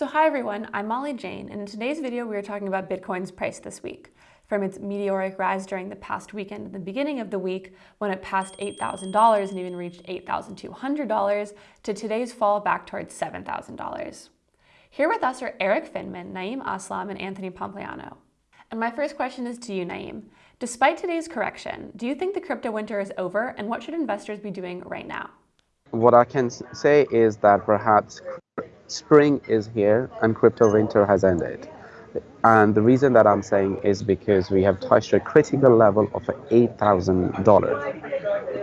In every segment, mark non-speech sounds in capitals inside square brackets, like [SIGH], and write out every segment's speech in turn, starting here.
So hi everyone, I'm Molly Jane, and in today's video we are talking about Bitcoin's price this week. From its meteoric rise during the past weekend at the beginning of the week, when it passed $8,000 and even reached $8,200, to today's fall back towards $7,000. Here with us are Erik Finman, Naeem Aslam, and Anthony Pompliano. And my first question is to you, Naeem. Despite today's correction, do you think the crypto winter is over, and what should investors be doing right now? What I can say is that perhaps spring is here and crypto winter has ended. And the reason that I'm saying is because we have touched a critical level of $8,000.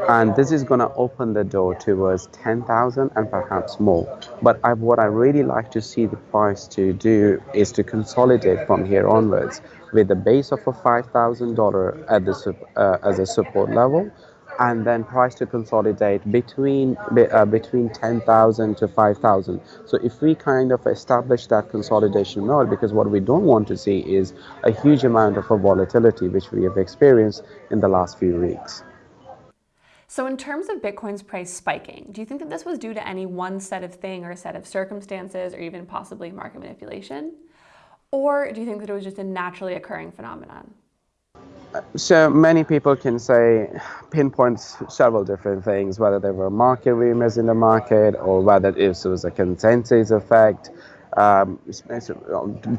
And this is going to open the door towards 10,000 and perhaps more. But I, what I really like to see the price to do is to consolidate from here onwards with a base of a $5,000 at the uh, as a support level and then price to consolidate between uh, between 10,000 to 5,000. So if we kind of establish that consolidation mode, because what we don't want to see is a huge amount of volatility, which we have experienced in the last few weeks. So in terms of Bitcoin's price spiking, do you think that this was due to any one set of thing or set of circumstances or even possibly market manipulation? Or do you think that it was just a naturally occurring phenomenon? So many people can say pinpoint several different things whether there were market rumors in the market or whether it was a consensus effect. Um,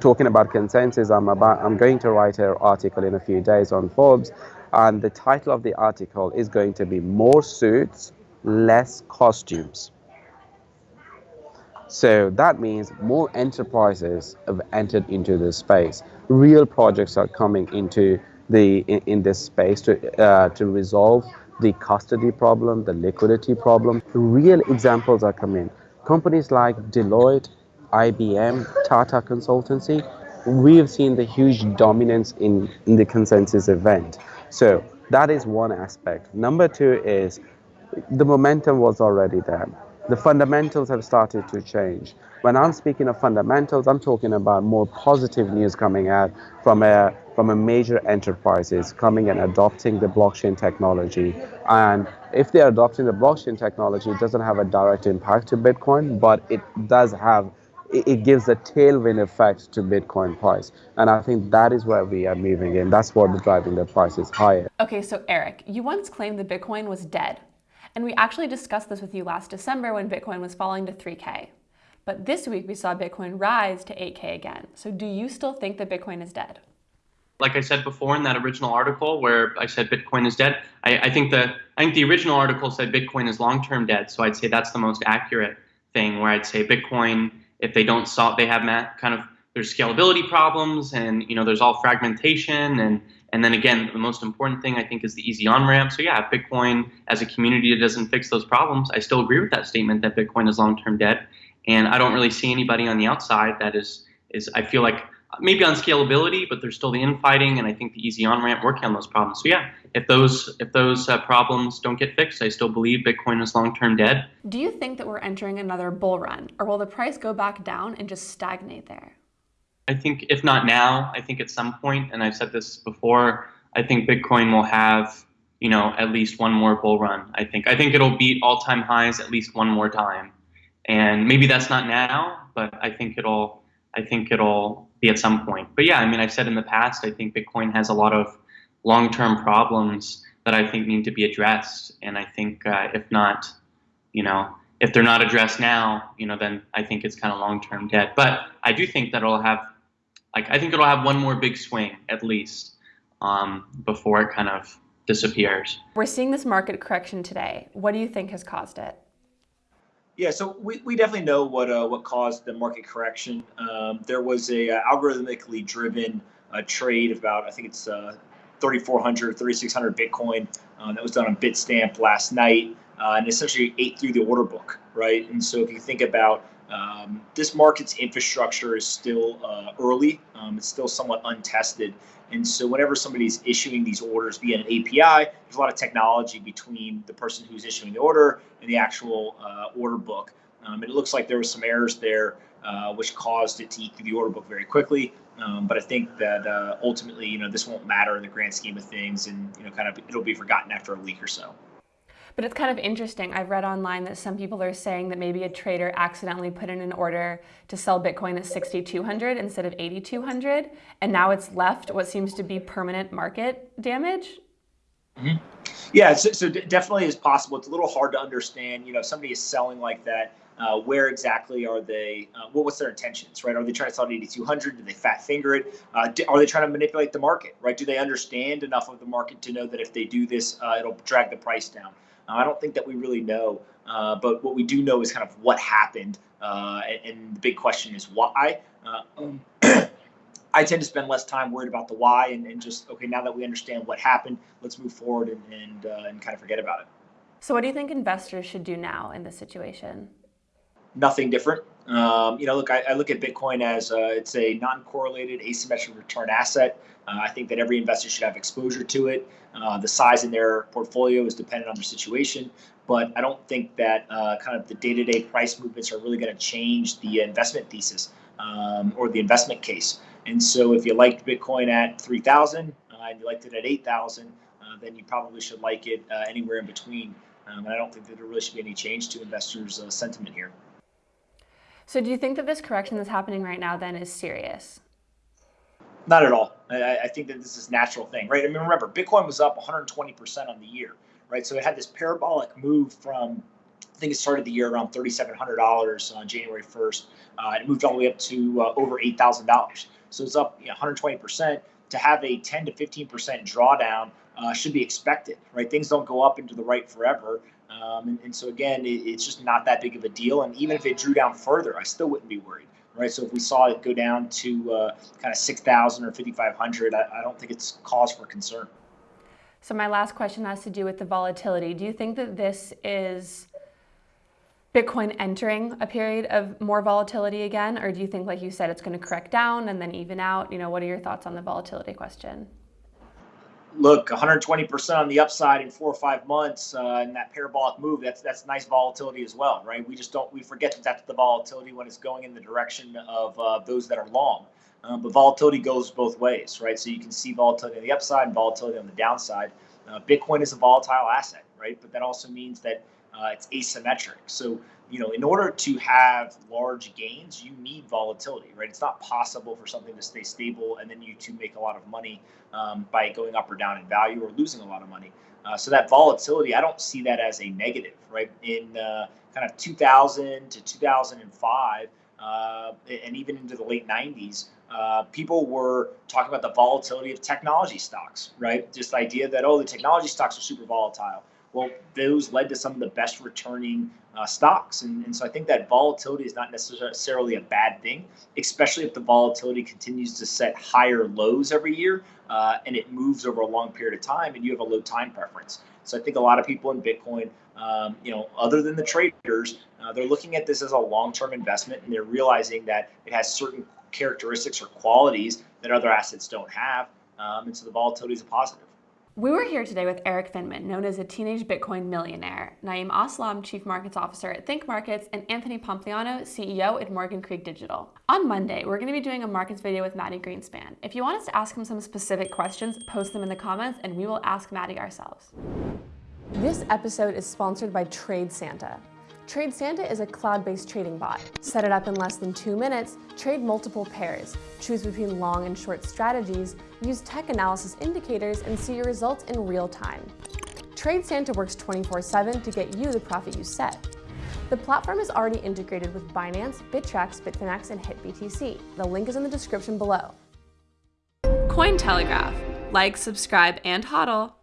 talking about consensus. I'm about I'm going to write an article in a few days on Forbes and the title of the article is going to be more suits less costumes. So that means more enterprises have entered into this space. Real projects are coming into the in, in this space to uh, to resolve the custody problem, the liquidity problem. Real examples are coming. Companies like Deloitte, IBM, Tata Consultancy, we have seen the huge dominance in, in the consensus event. So that is one aspect. Number two is the momentum was already there. The fundamentals have started to change. When I'm speaking of fundamentals, I'm talking about more positive news coming out from a from a major enterprises coming and adopting the blockchain technology. And if they're adopting the blockchain technology, it doesn't have a direct impact to Bitcoin, but it does have it gives a tailwind effect to Bitcoin price. And I think that is where we are moving in. That's what is driving the prices higher. Okay, so Erik, you once claimed that Bitcoin was dead. And we actually discussed this with you last December when Bitcoin was falling to 3K. But this week we saw Bitcoin rise to 8K again. So do you still think that Bitcoin is dead? Like I said before in that original article where I said Bitcoin is dead, I, I think the I think the original article said Bitcoin is long-term dead. So I'd say that's the most accurate thing. Where I'd say Bitcoin, if they don't solve, they have kind of there's scalability problems, and you know there's all fragmentation, and and then again the most important thing I think is the easy on ramp. So yeah, Bitcoin as a community doesn't fix those problems, I still agree with that statement that Bitcoin is long-term dead. And I don't really see anybody on the outside that is, is I feel like maybe on scalability, but there's still the infighting, and I think the easy on ramp working on those problems. So yeah, if those if those uh, problems don't get fixed, I still believe Bitcoin is long term dead. Do you think that we're entering another bull run, or will the price go back down and just stagnate there? I think if not now, I think at some point, and I've said this before, I think Bitcoin will have you know at least one more bull run. I think I think it'll beat all time highs at least one more time and maybe that's not now, but I think it'll I think it'll be at some point. But yeah, I mean, I've said in the past, I think Bitcoin has a lot of long-term problems that I think need to be addressed, and I think uh, if not, you know, if they're not addressed now, you know, then I think it's kind of long-term dead. But I do think that it'll have, like, I think it'll have one more big swing at least um, before it kind of disappears. We're seeing this market correction today. What do you think has caused it? Yeah, so we, we definitely know what uh, what caused the market correction. Um, there was a uh, algorithmically driven uh, trade of about I think it's uh, 3,400, 3,600 Bitcoin uh, that was done on Bitstamp last night, uh, and essentially ate through the order book, right? And so if you think about um, this market's infrastructure is still uh, early. Um, it's still somewhat untested. And so whenever somebody's issuing these orders via an API, there's a lot of technology between the person who's issuing the order and the actual uh, order book. Um, and it looks like there was some errors there, uh, which caused it to eat through the order book very quickly. Um, but I think that uh, ultimately, you know, this won't matter in the grand scheme of things, and you know, kind of it'll be forgotten after a week or so. But it's kind of interesting. I've read online that some people are saying that maybe a trader accidentally put in an order to sell Bitcoin at 6,200 instead of 8,200, and now it's left what seems to be permanent market damage. Mm-hmm. Yeah, so, so definitely is possible. It's a little hard to understand. You know, if somebody is selling like that, uh, where exactly are they? Uh, what, what's their intentions, right? Are they trying to sell at 8,200? Do they fat finger it? Uh, do, are they trying to manipulate the market, right? Do they understand enough of the market to know that if they do this, uh, it'll drag the price down? Uh, I don't think that we really know, uh, but what we do know is kind of what happened, and, and, the big question is why. Um, [CLEARS THROAT] I tend to spend less time worried about the why and, and, just okay. Now that we understand what happened, let's move forward and and, and kind of forget about it. So, what do you think investors should do now in this situation? Nothing different. Um, you know, look, I, I, look at Bitcoin as uh, it's a non-correlated asymmetric return asset. Uh, I think that every investor should have exposure to it. Uh, the size in their portfolio is dependent on their situation, but I don't think that uh, kind of the day-to-day price movements are really going to change the investment thesis um, or the investment case. And so, if you liked Bitcoin at 3,000 uh, and you liked it at 8,000, uh, then you probably should like it anywhere in between. Um, and I don't think that there really should be any change to investors' sentiment here. So do you think that this correction that's happening right now then is serious? Not at all. I, I think that this is a natural thing, right? I mean, remember, Bitcoin was up 120% on the year, right? So it had this parabolic move from, I think it started the year around $3,700 on January 1st. Uh, it moved all the way up to uh, over $8,000. So it's up you know, 120%. To have a 10 to 15% drawdown uh, should be expected, right? Things don't go up into the right forever. Um, and, and, so again, it, it's just not that big of a deal. And even if it drew down further, I still wouldn't be worried, right? So if we saw it go down to uh, kind of 6,000 or 5,500, I, I don't think it's cause for concern. So my last question has to do with the volatility. Do you think that this is Bitcoin entering a period of more volatility again, or do you think, like you said, it's going to correct down and then even out? You know, what are your thoughts on the volatility question? Look, 120% on the upside in four or five months uh, in that parabolic move, that's that's nice volatility as well, right? We just don't we forget that that's the volatility when it's going in the direction of uh, those that are long. Um, but volatility goes both ways, right? So you can see volatility on the upside and volatility on the downside. Uh, Bitcoin is a volatile asset, right? But that also means that uh, it's asymmetric. So you know, in order to have large gains, you need volatility, right? It's not possible for something to stay stable and then you to make a lot of money um, by going up or down in value or losing a lot of money. Uh, so that volatility, I don't see that as a negative, right? In uh, kind of 2000 to 2005, uh, and even into the late 90s, uh, people were talking about the volatility of technology stocks, right? Just the idea that, oh, the technology stocks are super volatile well, those led to some of the best returning uh, stocks. And, and so I think that volatility is not necessarily a bad thing, especially if the volatility continues to set higher lows every year uh, and it moves over a long period of time and you have a low time preference. So I think a lot of people in Bitcoin, um, you know, other than the traders, uh, they're looking at this as a long-term investment and they're realizing that it has certain characteristics or qualities that other assets don't have. Um, and so the volatility is a positive. We were here today with Erik Finman, known as a teenage Bitcoin millionaire, Naeem Aslam, Chief Markets Officer at Think Markets, and Anthony Pompliano, CEO at Morgan Creek Digital. On Monday, we're going to be doing a markets video with Mati Greenspan. If you want us to ask him some specific questions, post them in the comments and we will ask Mati ourselves. This episode is sponsored by Trade Santa. Trade Santa is a cloud-based trading bot. Set it up in less than two minutes, trade multiple pairs, choose between long and short strategies, use tech analysis indicators, and see your results in real time. Trade Santa works 24-7 to get you the profit you set. The platform is already integrated with Binance, Bittrex, Bitfinex, and HitBTC. The link is in the description below. Cointelegraph. Like, subscribe, and hodl.